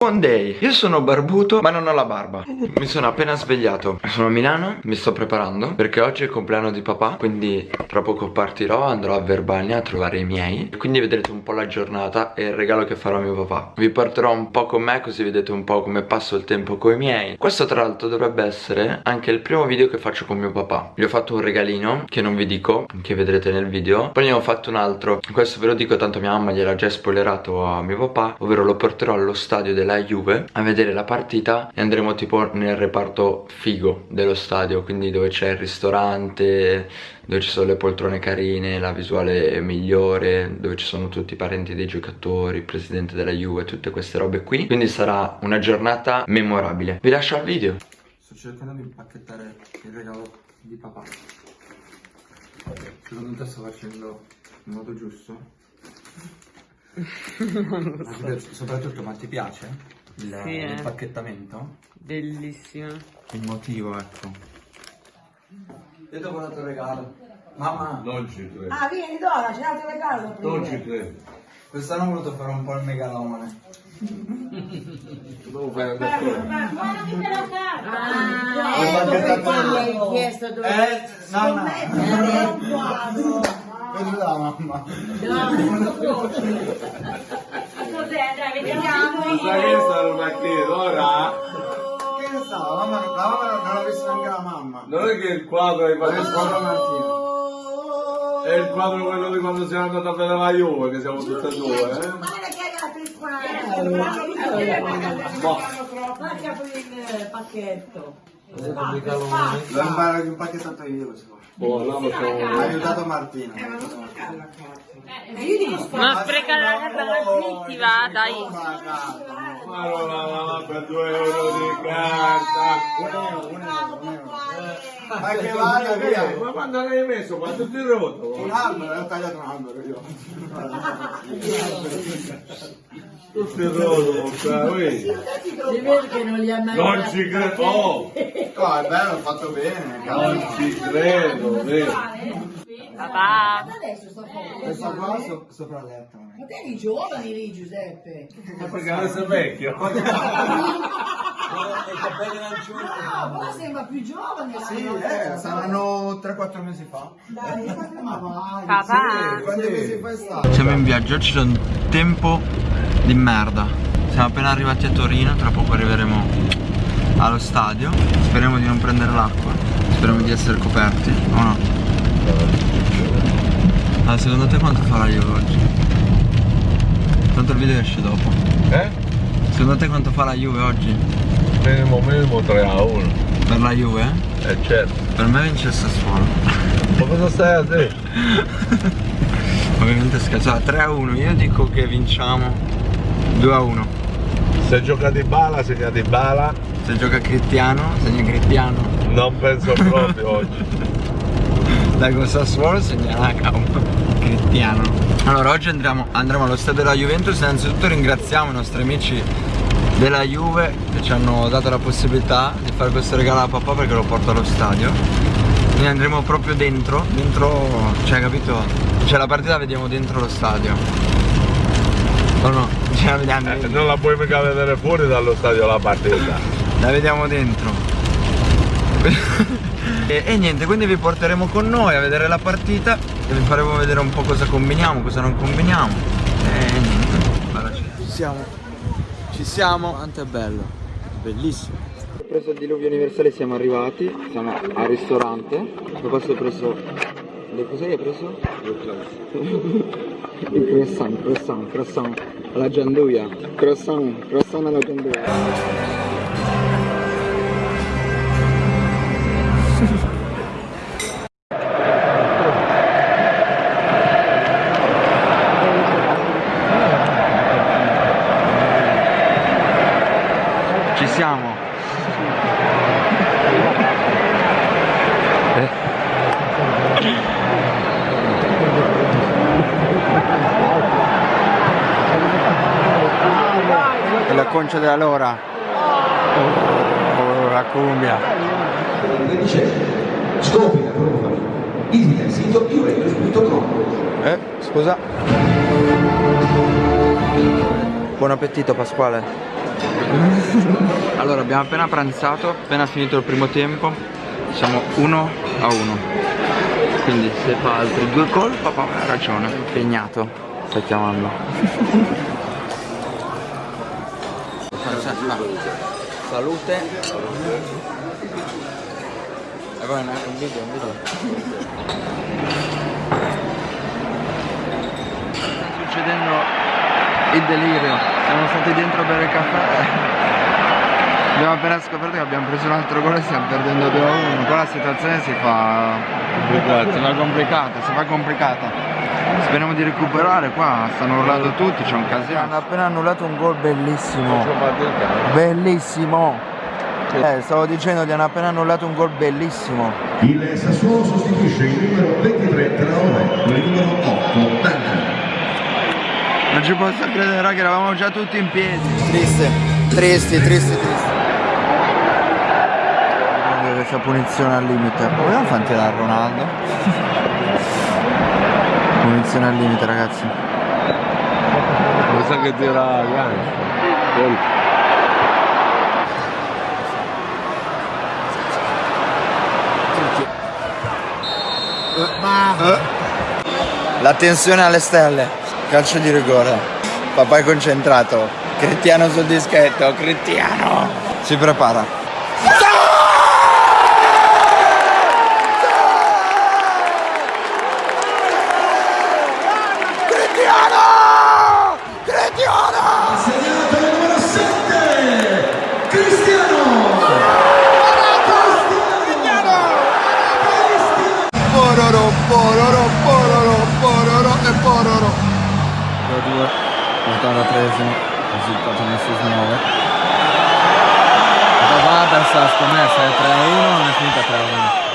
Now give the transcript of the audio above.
Buon day, io sono barbuto ma non ho la barba. Mi sono appena svegliato. Sono a Milano, mi sto preparando Perché oggi è il compleanno di papà Quindi tra poco partirò, andrò a Verbania a trovare i miei. Quindi vedrete un po' la giornata e il regalo che farò a mio papà. Vi porterò un po' con me così vedete un po' come passo il tempo con i miei. Questo tra l'altro dovrebbe essere anche il primo video che faccio con mio papà. Gli ho fatto un regalino che non vi dico, che vedrete nel video. Poi ne ho fatto un altro. Questo ve lo dico tanto mia mamma gliel'ha già spoilerato a mio papà Ovvero lo porterò allo stadio della della Juve a vedere la partita e andremo tipo nel reparto figo dello stadio quindi dove c'è il ristorante dove ci sono le poltrone carine la visuale migliore dove ci sono tutti i parenti dei giocatori il presidente della Juve tutte queste robe qui. Quindi sarà una giornata memorabile. Vi lascio al video. Sto cercando di impacchettare il regalo di papà. Secondo te sto facendo in modo giusto? soprattutto ma ti piace il, sì, eh. pacchettamento? Bellissimo. Il motivo ecco. Io ti ho portato il regalo. Mamma. Non ci credo. Ah vieni Dora, c'è un altro regalo. Non ci credo. Quest'anno ho voluto fare un po' il megalomane. Devo fare. Ma non ti te la carta. Ho Ah, ecco il- hai chiesto dove Eh, no, no. scommettere un quadro. Così la mamma. Cos'è? Dai, vediamo. Sai che stanno partendo ora? Che ne sa, la mamma, la mamma non l'ha visto neanche la mamma. Non è che il quadro Ma che fatto squadra Martina? È il quadro quello di quando siamo andati a vedere la Juve, che siamo tutti e due, eh? Guarda che il quadro. Guarda che apri il pacchetto. L'ho imparato di un pacchettato io questo qua. Boh, no, ma Mi ha siamo... aiutato Martina. Ma sprecare la carta zitti, va, dai. Ma non la lava per due euro di carta. Ma che vada via. Ma quando l'hai messo? Quando ti rotto? Un albero, ho tagliato un albero io. Tutti rotto, vedi? Si vede che non li ha mai Non ci credo, oh, No, è bello, ho fatto bene. non ci credo, vedi? Papà. Adesso sto fuori. Questa qua so- sopra letto. Ma te eri giovane lì, Giuseppe. Ma perché adesso è vecchio? No, poi sembra più giovane. Sì, eh, saranno 3-4 mesi fa. Dai, ma vai. Papà. Quanti mesi fa è stato? Siamo in viaggio, oggi c'è un tempo di merda Siamo appena arrivati a Torino, tra poco arriveremo allo stadio Speriamo di non prendere l'acqua Speriamo di essere coperti, o no? Ah, secondo te quanto farà io oggi? Tanto il video esce dopo Eh? Secondo te quanto fa la Juve oggi? Minimo minimo 3 a 1. Per la Juve? Eh certo. Per me vince il Sassuolo Ma cosa stai a dire? Ovviamente scherzo, ah, 3 a 1, io dico che vinciamo 2 a 1 Se gioca di bala, segna di bala. Se gioca Cristiano, segna Cristiano Non penso proprio oggi. Dai con Sassuolo segnerà Cristiano Allora oggi andremo, andremo allo stadio della Juventus Innanzitutto ringraziamo i nostri amici della Juve Che ci hanno dato la possibilità di fare questo regalo a papà perché lo porto allo stadio Quindi andremo proprio dentro Dentro, cioè capito? Cioè la partita la vediamo dentro lo stadio O no? Cioè la vediamo Eh, non la puoi mica vedere fuori dallo stadio la partita. La vediamo dentro. E, e niente, quindi vi porteremo con noi a vedere la partita E vi faremo vedere un po' cosa combiniamo, cosa non combiniamo. E niente, guarda, ci siamo. Ci siamo. Quanto è bello, bellissimo. Ho preso il diluvio universale, siamo arrivati Siamo al ristorante. Dopo si è preso? Cos'è che hai preso? Il croissant, croissant, croissant. Alla gianduia. Croissant, croissant alla gianduia Ci siamo. E la concia della lora. Oh, la cumbia. Scopri la famiglia. Visita il sito juventus.com. Eh, scusa. Buon appetito Pasquale. Allora, abbiamo appena pranzato, appena finito il primo tempo. Siamo 1 a 1. Quindi se fa altri due gol, papà ha ragione. Impegnato. Sta chiamando. Salute. E poi un video, un video. Sta succedendo il delirio. Siamo stati dentro a bere il caffè. Abbiamo appena scoperto che abbiamo preso un altro gol e stiamo perdendo 2 a 1. Qua la situazione si fa si fa complicata, si fa complicata. Speriamo di recuperare qua, stanno urlando tutti, c'è un casino. Hanno appena annullato un gol bellissimo. Bellissimo. Eh, stavo dicendo che hanno appena annullato un gol bellissimo. Il Sassuolo sostituisce il numero 23 Traore con il numero 8 Duncan. Non ci posso credere raga, eravamo già tutti in piedi. Triste, tristi, tristi, tristi. Questa punizione al limite. Vogliamo far tirare Ronaldo? punizione al limite ragazzi. Mi sa che tira Yannis. La tensione alle stelle. Calcio di rigore. Papà è concentrato. Cristiano sul dischetto. Cristiano. Si prepara. Risultato non si smuove. Papà ha perso la scommessa, è 3 a 1, non è finita 3 a 1.